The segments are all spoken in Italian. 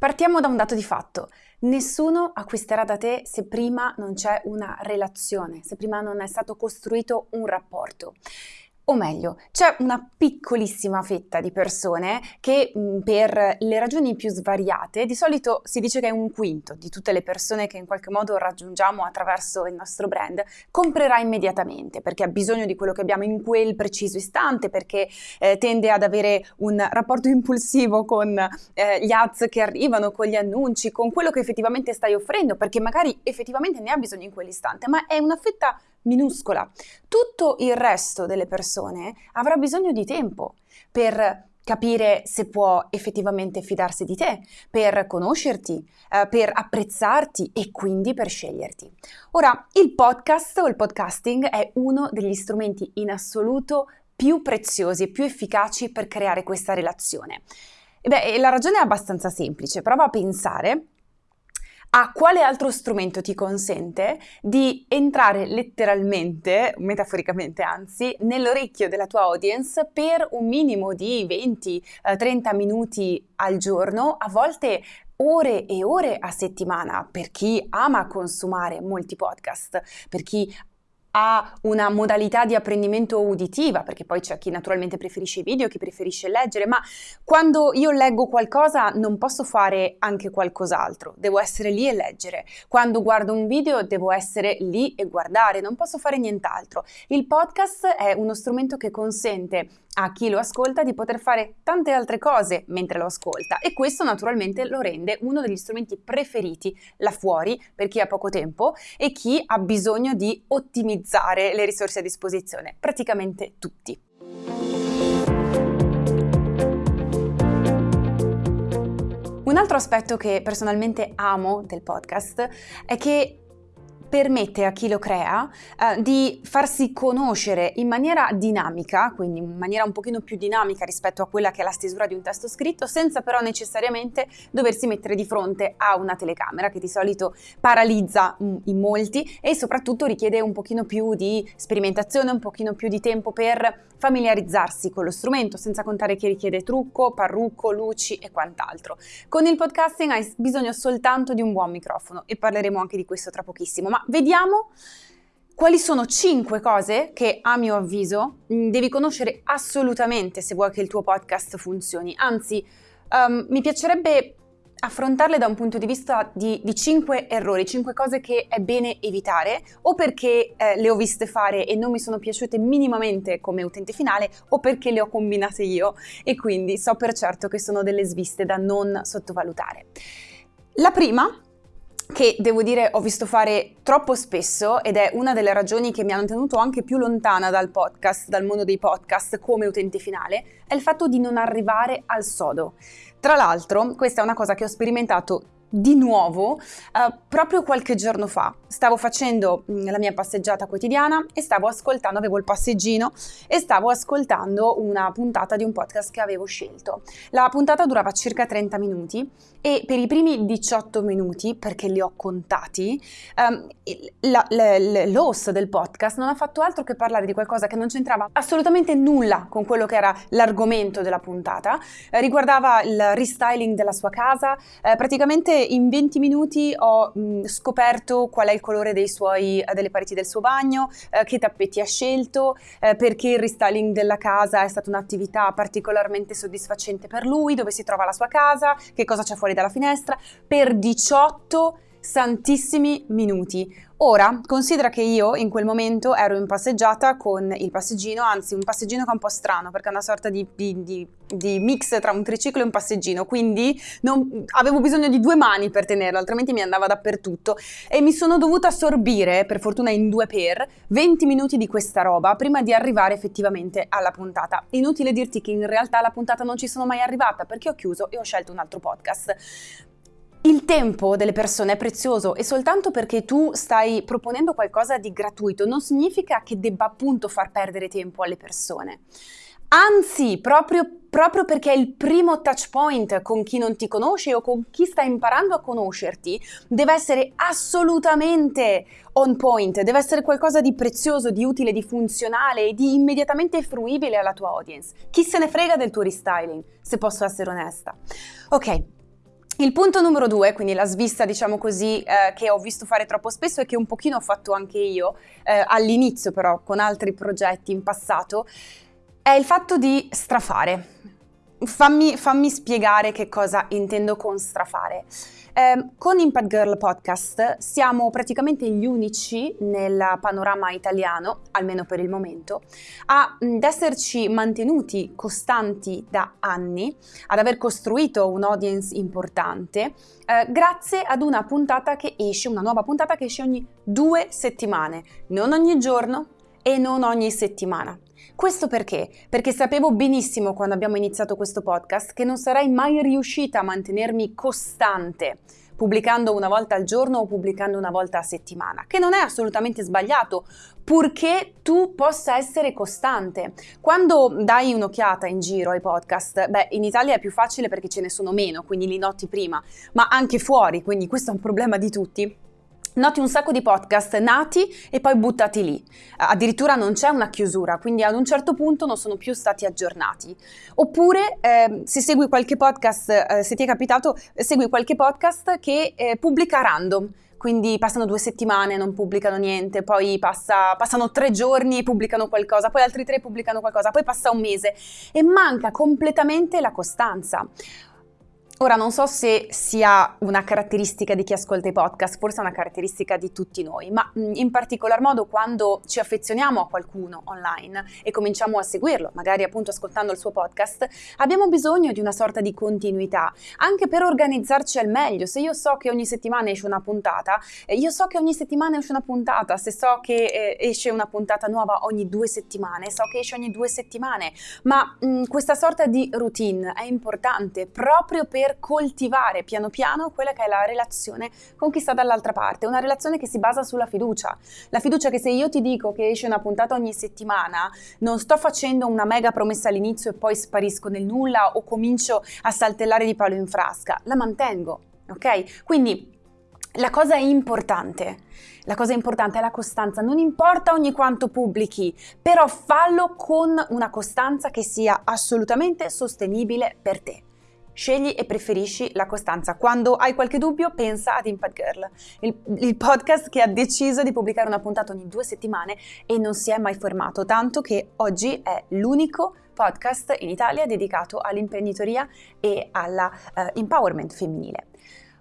Partiamo da un dato di fatto. Nessuno acquisterà da te se prima non c'è una relazione, se prima non è stato costruito un rapporto. O meglio, c'è una piccolissima fetta di persone che mm, per le ragioni più svariate, di solito si dice che è un quinto di tutte le persone che in qualche modo raggiungiamo attraverso il nostro brand, comprerà immediatamente perché ha bisogno di quello che abbiamo in quel preciso istante, perché eh, tende ad avere un rapporto impulsivo con eh, gli ads che arrivano, con gli annunci, con quello che effettivamente stai offrendo, perché magari effettivamente ne ha bisogno in quell'istante, ma è una fetta minuscola. Tutto il resto delle persone avrà bisogno di tempo per capire se può effettivamente fidarsi di te, per conoscerti, eh, per apprezzarti e quindi per sceglierti. Ora, il podcast o il podcasting è uno degli strumenti in assoluto più preziosi e più efficaci per creare questa relazione. E beh, la ragione è abbastanza semplice, prova a pensare a quale altro strumento ti consente di entrare letteralmente, metaforicamente anzi, nell'orecchio della tua audience per un minimo di 20-30 eh, minuti al giorno, a volte ore e ore a settimana per chi ama consumare molti podcast, per chi ha una modalità di apprendimento uditiva, perché poi c'è chi naturalmente preferisce i video, chi preferisce leggere, ma quando io leggo qualcosa non posso fare anche qualcos'altro, devo essere lì e leggere. Quando guardo un video devo essere lì e guardare, non posso fare nient'altro. Il podcast è uno strumento che consente a chi lo ascolta di poter fare tante altre cose mentre lo ascolta e questo naturalmente lo rende uno degli strumenti preferiti là fuori per chi ha poco tempo e chi ha bisogno di ottimizzare le risorse a disposizione, praticamente tutti. Un altro aspetto che personalmente amo del podcast è che permette a chi lo crea eh, di farsi conoscere in maniera dinamica, quindi in maniera un pochino più dinamica rispetto a quella che è la stesura di un testo scritto, senza però necessariamente doversi mettere di fronte a una telecamera che di solito paralizza mm, in molti e soprattutto richiede un pochino più di sperimentazione, un pochino più di tempo per familiarizzarsi con lo strumento, senza contare che richiede trucco, parrucco, luci e quant'altro. Con il podcasting hai bisogno soltanto di un buon microfono e parleremo anche di questo tra pochissimo, ma vediamo quali sono 5 cose che a mio avviso mm, devi conoscere assolutamente se vuoi che il tuo podcast funzioni. Anzi, um, mi piacerebbe affrontarle da un punto di vista di, di 5 errori, 5 cose che è bene evitare o perché eh, le ho viste fare e non mi sono piaciute minimamente come utente finale o perché le ho combinate io e quindi so per certo che sono delle sviste da non sottovalutare. La prima che devo dire ho visto fare troppo spesso ed è una delle ragioni che mi hanno tenuto anche più lontana dal podcast, dal mondo dei podcast come utente finale, è il fatto di non arrivare al sodo. Tra l'altro, questa è una cosa che ho sperimentato di nuovo uh, proprio qualche giorno fa. Stavo facendo mm, la mia passeggiata quotidiana e stavo ascoltando, avevo il passeggino e stavo ascoltando una puntata di un podcast che avevo scelto. La puntata durava circa 30 minuti e per i primi 18 minuti, perché li ho contati, la, l'host del podcast non ha fatto altro che parlare di qualcosa che non c'entrava assolutamente nulla con quello che era l'argomento della puntata. Eh, riguardava il restyling della sua casa, eh, praticamente in 20 minuti ho mh, scoperto qual è il colore suoi, eh, delle pareti del suo bagno, eh, che tappeti ha scelto, eh, perché il restyling della casa è stata un'attività particolarmente soddisfacente per lui, dove si trova la sua casa, che cosa c'è fuori dalla finestra, per 18 santissimi minuti. Ora, considera che io in quel momento ero in passeggiata con il passeggino, anzi un passeggino che è un po' strano perché è una sorta di, di, di, di mix tra un triciclo e un passeggino, quindi non, avevo bisogno di due mani per tenerlo, altrimenti mi andava dappertutto e mi sono dovuta assorbire, per fortuna in due per, 20 minuti di questa roba prima di arrivare effettivamente alla puntata. Inutile dirti che in realtà alla puntata non ci sono mai arrivata perché ho chiuso e ho scelto un altro podcast. Il tempo delle persone è prezioso e soltanto perché tu stai proponendo qualcosa di gratuito non significa che debba appunto far perdere tempo alle persone. Anzi, proprio, proprio, perché è il primo touch point con chi non ti conosce o con chi sta imparando a conoscerti, deve essere assolutamente on point, deve essere qualcosa di prezioso, di utile, di funzionale e di immediatamente fruibile alla tua audience. Chi se ne frega del tuo restyling, se posso essere onesta. Ok, Il punto numero due, quindi la svista diciamo così, eh, che ho visto fare troppo spesso e che un pochino ho fatto anche io, eh, all'inizio però con altri progetti in passato, è il fatto di strafare. Fammi, fammi spiegare che cosa intendo con strafare. Eh, con Impact Girl Podcast siamo praticamente gli unici nel panorama italiano, almeno per il momento, ad esserci mantenuti costanti da anni, ad aver costruito un audience importante, eh, grazie ad una puntata che esce, una nuova puntata che esce ogni due settimane, non ogni giorno e non ogni settimana. Questo perché? Perché sapevo benissimo quando abbiamo iniziato questo podcast che non sarei mai riuscita a mantenermi costante pubblicando una volta al giorno o pubblicando una volta a settimana, che non è assolutamente sbagliato, purché tu possa essere costante. Quando dai un'occhiata in giro ai podcast, beh, in Italia è più facile perché ce ne sono meno, quindi li noti prima, ma anche fuori, quindi questo è un problema di tutti Noti un sacco di podcast nati e poi buttati lì. Addirittura non c'è una chiusura, quindi ad un certo punto non sono più stati aggiornati. Oppure eh, se segui qualche podcast, eh, se ti è capitato, segui qualche podcast che eh, pubblica random. Quindi passano due settimane, non pubblicano niente, poi passa, passano tre giorni e pubblicano qualcosa, poi altri tre pubblicano qualcosa, poi passa un mese e manca completamente la costanza. Ora non so se sia una caratteristica di chi ascolta i podcast, forse è una caratteristica di tutti noi, ma in particolar modo quando ci affezioniamo a qualcuno online e cominciamo a seguirlo, magari appunto ascoltando il suo podcast, abbiamo bisogno di una sorta di continuità, anche per organizzarci al meglio. Se io so che ogni settimana esce una puntata, eh, io so che ogni settimana esce una puntata, se so che eh, esce una puntata nuova ogni due settimane, so che esce ogni due settimane, ma mh, questa sorta di routine è importante proprio per per coltivare piano piano quella che è la relazione con chi sta dall'altra parte, una relazione che si basa sulla fiducia. La fiducia che se io ti dico che esce una puntata ogni settimana, non sto facendo una mega promessa all'inizio e poi sparisco nel nulla o comincio a saltellare di palo in frasca, la mantengo, ok? Quindi la cosa importante, la cosa importante è la costanza, non importa ogni quanto pubblichi, però fallo con una costanza che sia assolutamente sostenibile per te. Scegli e preferisci la costanza. Quando hai qualche dubbio, pensa ad Impact Girl, il, il, podcast che ha deciso di pubblicare una puntata ogni due settimane e non si è mai fermato, tanto che oggi è l'unico podcast in Italia dedicato all'imprenditoria e all'empowerment uh, femminile.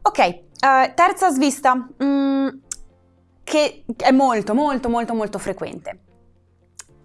Ok, uh, terza svista, mm, che è molto, molto, molto, molto frequente.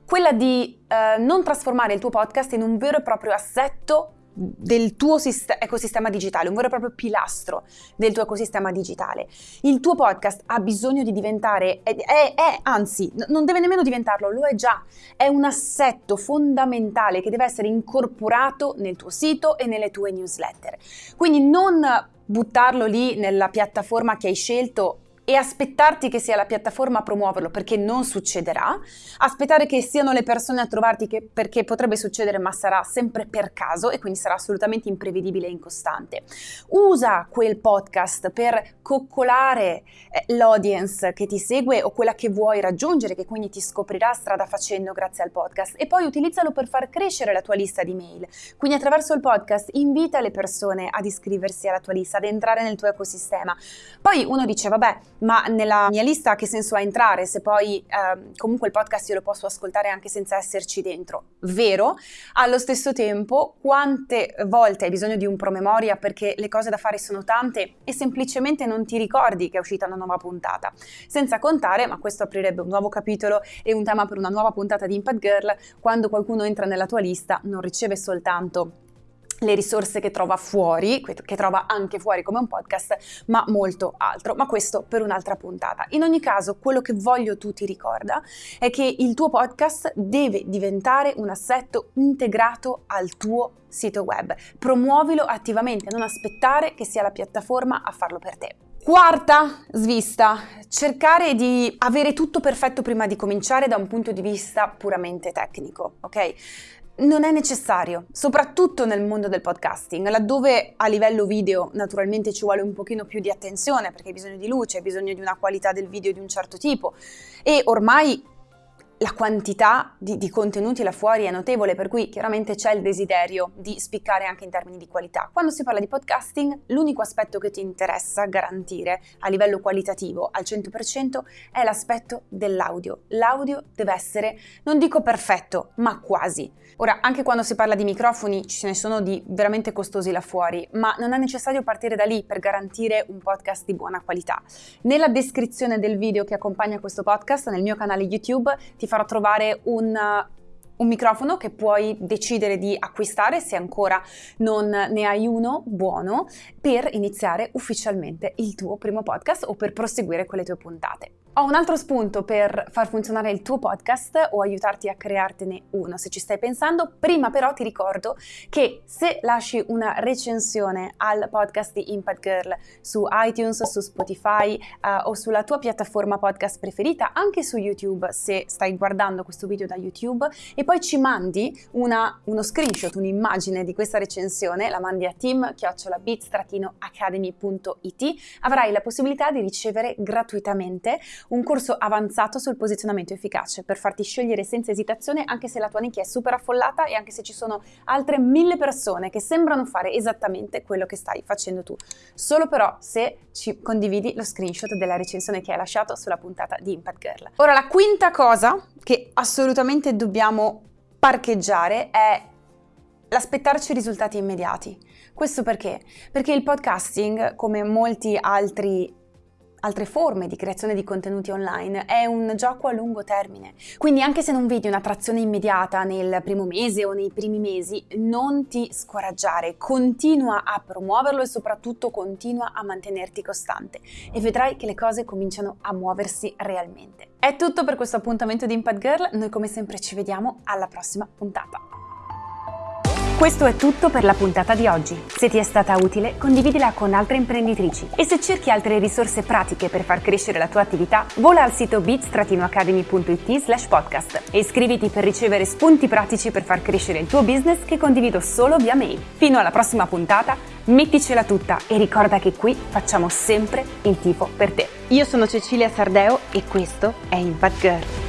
Quella di uh, non trasformare il tuo podcast in un vero e proprio assetto del tuo sist- ecosistema digitale, un vero e proprio pilastro del tuo ecosistema digitale. Il tuo podcast ha bisogno di diventare, è, è, è, anzi, non deve nemmeno diventarlo, lo è già, è un assetto fondamentale che deve essere incorporato nel tuo sito e nelle tue newsletter. Quindi non buttarlo lì nella piattaforma che hai scelto e aspettarti che sia la piattaforma a promuoverlo perché non succederà, aspettare che siano le persone a trovarti che, perché potrebbe succedere ma sarà sempre per caso e quindi sarà assolutamente imprevedibile e incostante. Usa quel podcast per coccolare eh, l'audience che ti segue o quella che vuoi raggiungere, che quindi ti scoprirà strada facendo grazie al podcast e poi utilizzalo per far crescere la tua lista di mail. Quindi attraverso il podcast invita le persone ad iscriversi alla tua lista, ad entrare nel tuo ecosistema. Poi uno dice, vabbè, ma nella mia lista che senso ha entrare se poi eh, comunque il podcast io lo posso ascoltare anche senza esserci dentro? Vero, allo stesso tempo quante volte hai bisogno di un promemoria perché le cose da fare sono tante e semplicemente non ti ricordi che è uscita una nuova puntata? Senza contare, ma questo aprirebbe un nuovo capitolo e un tema per una nuova puntata di Impact Girl, quando qualcuno entra nella tua lista non riceve soltanto le risorse che trova fuori, che trova anche fuori come un podcast, ma molto altro, ma questo per un'altra puntata. In ogni caso, quello che voglio tu ti ricorda è che il tuo podcast deve diventare un assetto integrato al tuo sito web. Promuovilo attivamente, non aspettare che sia la piattaforma a farlo per te. Quarta svista, cercare di avere tutto perfetto prima di cominciare da un punto di vista puramente tecnico, ok? Non è necessario, soprattutto nel mondo del podcasting, laddove a livello video naturalmente ci vuole un pochino più di attenzione perché hai bisogno di luce, hai bisogno di una qualità del video di un certo tipo. E ormai la quantità di, di, contenuti là fuori è notevole, per cui chiaramente c'è il desiderio di spiccare anche in termini di qualità. Quando si parla di podcasting, l'unico aspetto che ti interessa garantire a livello qualitativo al 100% è l'aspetto dell'audio. L'audio deve essere, non dico perfetto, ma quasi. Ora, anche quando si parla di microfoni, ce ne sono di veramente costosi là fuori, ma non è necessario partire da lì per garantire un podcast di buona qualità. Nella descrizione del video che accompagna questo podcast, nel mio canale YouTube, ti farò trovare un un microfono che puoi decidere di acquistare se ancora non ne hai uno buono per iniziare ufficialmente il tuo primo podcast o per proseguire con le tue puntate. Ho un altro spunto per far funzionare il tuo podcast o aiutarti a creartene uno se ci stai pensando. Prima però ti ricordo che se lasci una recensione al podcast di Impact Girl su iTunes, su Spotify uh, o sulla tua piattaforma podcast preferita, anche su YouTube se stai guardando questo video da YouTube e poi ci mandi una, uno screenshot, un'immagine di questa recensione, la mandi a team-academy.it, avrai la possibilità di ricevere gratuitamente un corso avanzato sul posizionamento efficace per farti scegliere senza esitazione anche se la tua nicchia è super affollata e anche se ci sono altre mille persone che sembrano fare esattamente quello che stai facendo tu. Solo però se ci condividi lo screenshot della recensione che hai lasciato sulla puntata di Impact Girl. Ora la quinta cosa che assolutamente dobbiamo parcheggiare è l'aspettarci risultati immediati. Questo perché? Perché il podcasting, come molti altri altre forme di creazione di contenuti online, è un gioco a lungo termine. Quindi anche se non vedi un'attrazione immediata nel primo mese o nei primi mesi, non ti scoraggiare, continua a promuoverlo e soprattutto continua a mantenerti costante e vedrai che le cose cominciano a muoversi realmente. È tutto per questo appuntamento di Impact Girl, noi come sempre ci vediamo alla prossima puntata. Questo è tutto per la puntata di oggi. Se ti è stata utile, condividila con altre imprenditrici. E se cerchi altre risorse pratiche per far crescere la tua attività, vola al sito bits-academy.it slash podcast e iscriviti per ricevere spunti pratici per far crescere il tuo business che condivido solo via mail. Fino alla prossima puntata, metticela tutta e ricorda che qui facciamo sempre il tifo per te. Io sono Cecilia Sardeo e questo è Impact Girl.